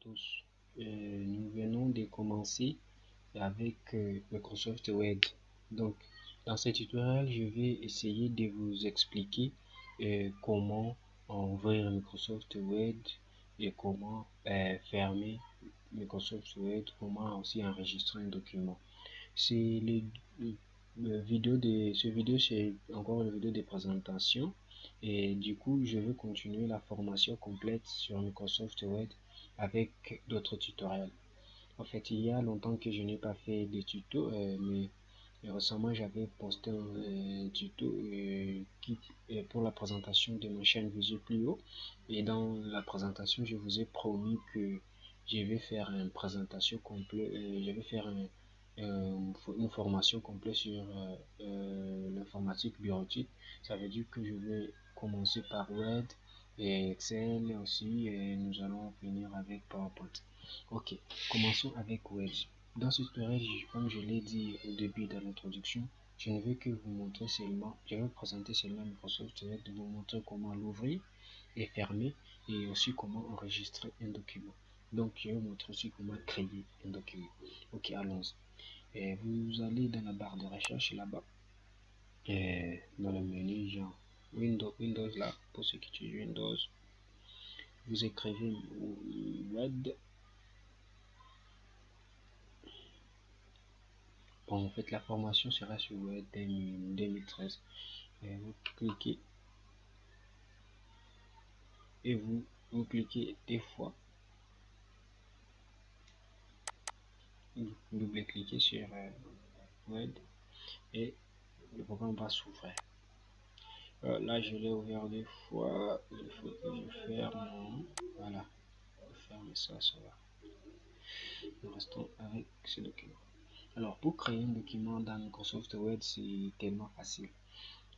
tous. Euh, nous venons de commencer avec euh, Microsoft Word. Donc, dans ce tutoriel, je vais essayer de vous expliquer euh, comment ouvrir Microsoft Word et comment fermer Microsoft Word, comment aussi enregistrer un document. C'est les, vidéo de ce vidéo, c'est encore une vidéo de présentation et du coup, je vais continuer la formation complète sur Microsoft Word avec d'autres tutoriels. En fait, il y a longtemps que je n'ai pas fait de tutos, euh, mais, récemment j'avais posté un euh, tuto euh, qui, pour la présentation de ma chaîne Visual Plio. Et dans la présentation, je vous ai promis que je vais faire une présentation complète, je vais faire une formation complète sur l'informatique bureautique. Ça veut dire que je vais commencer par Word et Excel aussi et nous allons finir avec PowerPoint. Ok, commençons avec Word. Dans ce tutoriel, comme je l'ai dit au début de l'introduction, je ne vais que vous montrer seulement, je vais vous présenter seulement Microsoft Word, de vous montrer comment l'ouvrir et fermer et aussi comment enregistrer un document. Donc, je vais vous montrer aussi comment créer un document. Ok, allons-y. Et vous allez dans la barre de recherche là-bas, et dans le menu genre Windows, Windows là, pour ceux qui utilisent Windows, vous écrivez Word. Bon, en fait, la formation sera sur Word 2013. Et vous cliquez et vous, vous cliquez des fois. Vous double-cliquez sur euh, Word et le programme va s'ouvrir. Euh, là, je l'ai ouvert deux fois. Il faut que je ferme. Voilà. Je ferme ça, ça va. Nous restons avec ce document. Alors, pour créer un document dans Microsoft Word, c'est tellement facile.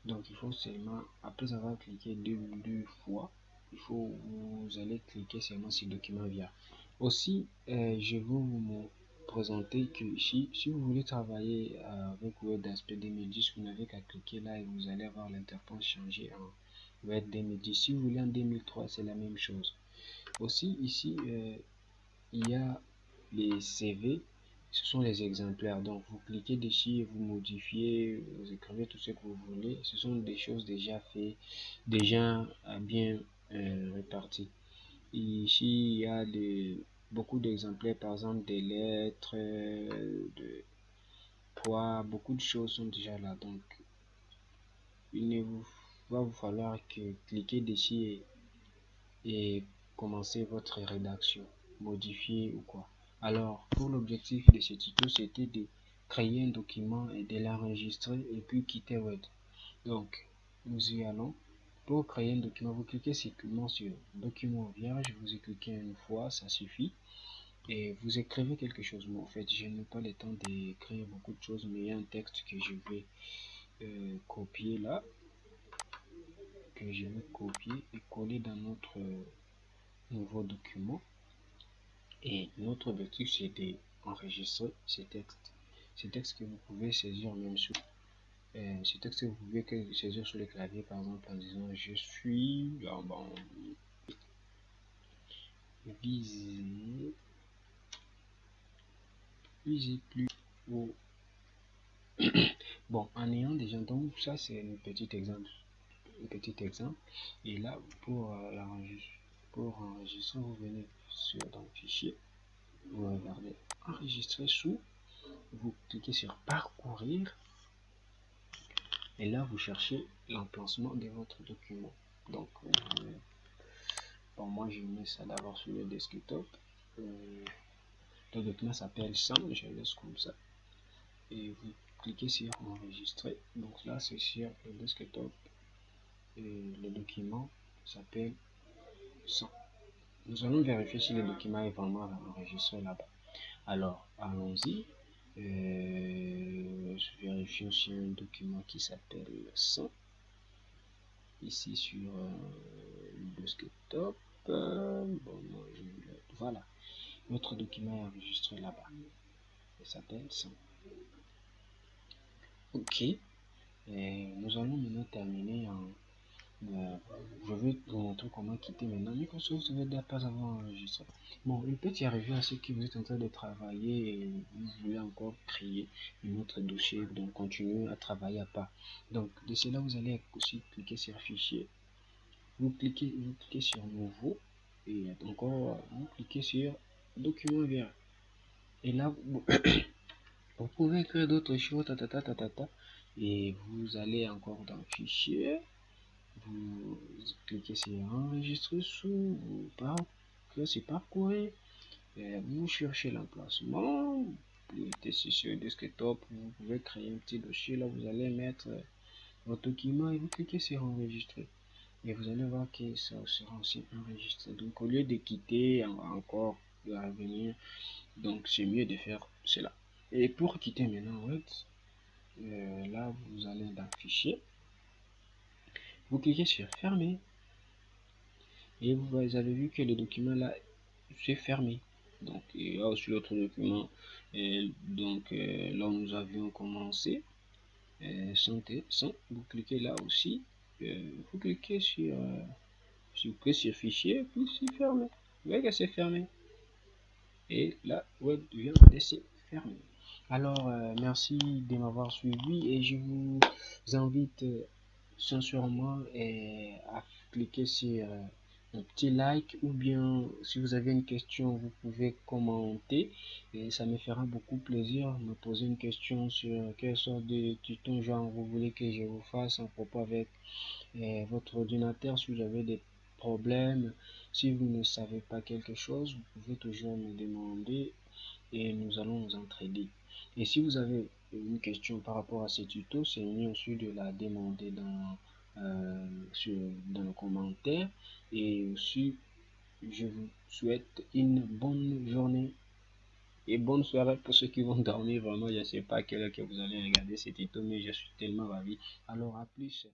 Donc, il faut seulement, après avoir cliqué deux, deux fois, il faut, vous allez cliquer seulement sur document via. Aussi, euh, je vais vous présenter que si, si vous voulez travailler euh, avec Word Aspect 2010, vous n'avez qu'à cliquer là et vous allez avoir l'interface changer en Word 2010. Si vous voulez en 2003, c'est la même chose. Aussi, ici, euh, il y a les CV, ce sont les exemplaires. Donc, vous cliquez dessus vous modifiez, vous écrivez tout ce que vous voulez. Ce sont des choses déjà faites, déjà bien euh, réparties. Ici, il y a des beaucoup d'exemplaires, par exemple des lettres, de poids, beaucoup de choses sont déjà là. Donc, il ne vous, va vous falloir que cliquer dessus et, et commencer votre rédaction, modifier ou quoi. Alors, pour l'objectif de ce tuto, c'était de créer un document et de l'enregistrer et puis quitter Word. Donc, nous y allons. Pour créer un document, vous cliquez simplement sur document vierge, vous cliquez une fois, ça suffit. Et vous écrivez quelque chose. En fait, je n'ai pas le temps d'écrire beaucoup de choses, mais il y a un texte que je vais euh, copier là, que je vais copier et coller dans notre euh, nouveau document. Et notre objectif, c'est d'enregistrer ce texte. Ce texte que vous pouvez saisir même sur euh, ce texte que vous pouvez saisir sur le clavier, par exemple, en disant je suis ah, bon, visé, visé plus haut. bon, en ayant déjà donc ça c'est un petit exemple, un petit exemple. Et là pour euh, pour enregistrer, vous venez sur dans fichier, vous regardez enregistrer sous, vous cliquez sur parcourir et là, vous cherchez l'emplacement de votre document. Donc, euh, moi, je mets ça d'abord sur le desktop. Euh, le document s'appelle 100, je laisse comme ça. Et vous cliquez sur enregistrer. Donc là, c'est sur le desktop. Et le document s'appelle 100. Nous allons vérifier si le document est vraiment enregistré là-bas. Alors, allons-y. Euh, je vérifie aussi un document qui s'appelle 100 ici sur euh, le desktop bon, voilà. Notre document est enregistré là-bas. Il s'appelle 100 ok. Et nous allons maintenant terminer en euh, je vais vous montrer comment quitter maintenant Microsoft ne pas avoir enregistré. Bon, il peut y arriver à ce que vous êtes en train de travailler et vous voulez encore créer un autre dossier, donc continuer à travailler à part. Donc, de cela, vous allez aussi cliquer sur Fichier. Vous cliquez, vous cliquez sur Nouveau et encore, vous cliquez sur Document vert. Et là, vous, pouvez écrire d'autres choses, ta, ta, ta, ta, ta, et vous allez encore dans Fichier vous cliquez sur enregistrer sous, vous c'est parcourir, vous cherchez l'emplacement, sur desktop, vous pouvez créer un petit dossier, là vous allez mettre votre document et vous cliquez sur enregistrer. Et vous allez voir que ça sera aussi enregistré. Donc au lieu de quitter encore, de revenir, donc c'est mieux de faire cela. Et pour quitter maintenant, euh, là vous allez dans vous cliquez sur fermer. Et vous avez vu que le document là c'est fermé. Donc il y a aussi l'autre document. Donc euh, là nous avions commencé. Euh, santé sans vous cliquez là aussi. Euh, vous cliquez sur vous cliquez sur fichier puis c'est fermé. Vous voyez que c'est fermé. Et là web vient de se fermer. Alors merci de m'avoir suivi et je vous invite sincèrement et à cliquer sur euh, un petit like ou bien si vous avez une question vous pouvez commenter et ça me fera beaucoup plaisir me poser une question sur quelle sorte de tuto genre vous voulez que je vous fasse en propos avec euh, votre ordinateur si vous avez des problèmes si vous ne savez pas quelque chose vous pouvez toujours me demander et nous allons nous entraider et si vous avez une question par rapport à ce tuto, c'est mieux aussi de la demander dans, euh, sur, dans le commentaire. Et aussi, je vous souhaite une bonne journée et bonne soirée pour ceux qui vont dormir. Vraiment, je ne sais pas à quelle heure que vous allez regarder ce tuto, mais je suis tellement ravi. Alors, à plus.